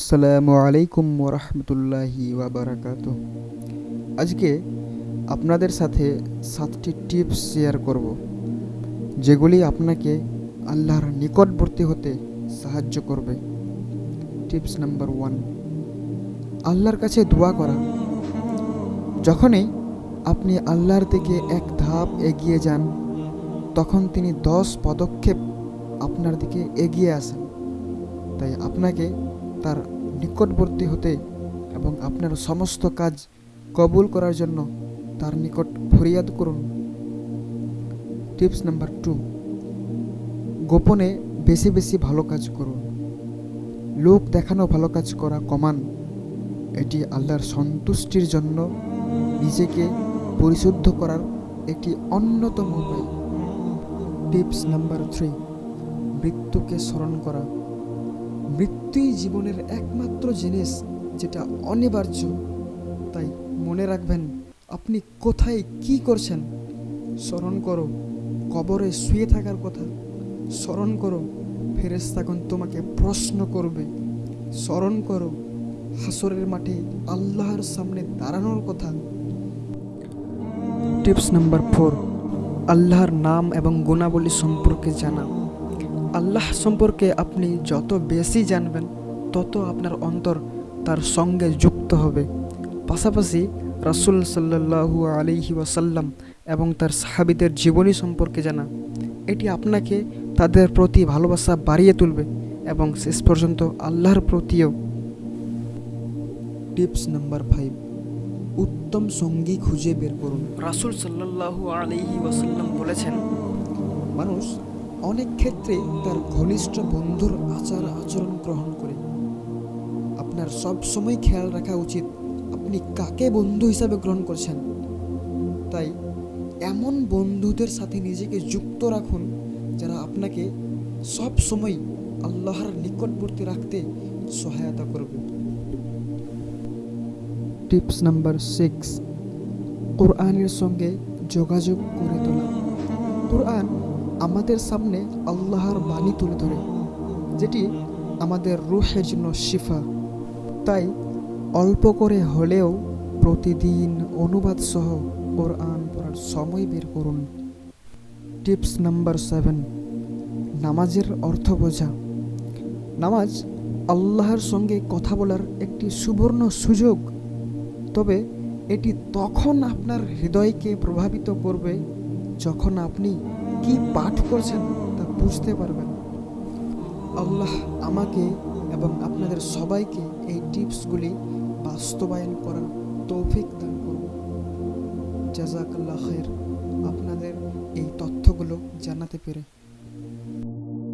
আসসালামু আলাইকুম ওরহমতুল্লাহি ওয়াবারাকাত আজকে আপনাদের সাথে সাতটি টিপস শেয়ার করব, যেগুলি আপনাকে আল্লাহর নিকটবর্তী হতে সাহায্য করবে। টিপস নাম্বার ওয়ান, আল্লাহর কাছে দোয়া করা। যখনই আপনি আল্লাহর দিকে এক ধাপ এগিয়ে যান, তখন তিনি দশ পদক্ষেপ আপনার দিকে এগিয়ে আসেন। তাই আপনাকে তার নিকটবর্তী হতে এবং আপনার সমস্ত কাজ কবুল করার জন্য তার নিকট ফরিয়াদ করুন। টিপস নাম্বার টু, গোপনে বেশি বেশি ভালো কাজ করুন। লোক দেখানো ভালো কাজ করা কমান। এটি আল্লাহর সন্তুষ্টির জন্য নিজেকে পরিশুদ্ধ করার একটি অন্যতম উপায়। টিপস নাম্বার থ্রি, মৃত্যুকে স্মরণ করা। মৃত্যুই জীবনের একমাত্র জিনিস যেটা অনিবার্য। তাই মনে রাখবেন, আপনি কোথায় কি করছেন? স্মরণ করো, কবরে শুয়ে থাকার কথা। স্মরণ করো ফেরেস্তাগণ তোমাকে প্রশ্ন করবে। স্মরণ করো, হাসরের মাঠে আল্লাহর সামনে দাঁড়ানোর কথা। টিপস নাম্বার ফোর, আল্লাহর নাম এবং গুণাবলী সম্পর্কে জানা। আল্লাহ সম্পর্কে আপনি যত বেশি জানবেন তত আপনার অন্তর তার সঙ্গে যুক্ত হবে। পাশাপাশি রাসুল সাল্লাহু আলিহি ওয়াসাল্লাম এবং তার সাহাবিদের জীবনী সম্পর্কে জানা। এটি আপনাকে তাদের প্রতি ভালোবাসা বাড়িয়ে তুলবে এবং শেষ পর্যন্ত আল্লাহর প্রতিও। টিপস নাম্বার ফাইভ উত্তম সঙ্গী খুঁজে বের করুন। রাসুল সাল্লাহু আলিহি ওয়াসাল্লাম বলেছেন মানুষ অনেক ক্ষেত্রে তার ঘনিষ্ঠ বন্ধুর আচার আচরণ গ্রহণ করে। আপনার সব সময় খেয়াল রাখা উচিত আপনি কাকে বন্ধু হিসাবে গ্রহণ করছেন। তাই এমন বন্ধুদের সাথে নিজেকে যুক্ত রাখুন যারা আপনাকে সব সময় আল্লাহর নিকটবর্তী রাখতে সহায়তা করবে। টিপস নাম্বার সিক্স, কোরআনের সঙ্গে যোগাযোগ করে তোলা। কোরআন আমাদের সামনে আল্লাহর বাণী তুলে ধরে, যেটি আমাদের রুহের জন্য শিফা। তাই অল্প করে হলেও প্রতিদিন অনুবাদ সহ কোরআন পড়ার সময় বের করুন। টিপস নাম্বার সেভেন, নামাজের অর্থ বোঝা। নামাজ আল্লাহর সঙ্গে কথা বলার একটি সুবর্ণ সুযোগ। তবে এটি তখন আপনার হৃদয়কে প্রভাবিত করবে, যখন আপনি কি পাঠ করছেন তা বুঝতে পারবেন। আল্লাহ আমাকে এবং আপনাদের সবাইকে এই টিপসগুলি বাস্তবায়ন করার তৌফিক দান করুন। জাজাকাল্লাহ খের আপনাদের এই তথ্যগুলো জানাতে পেরে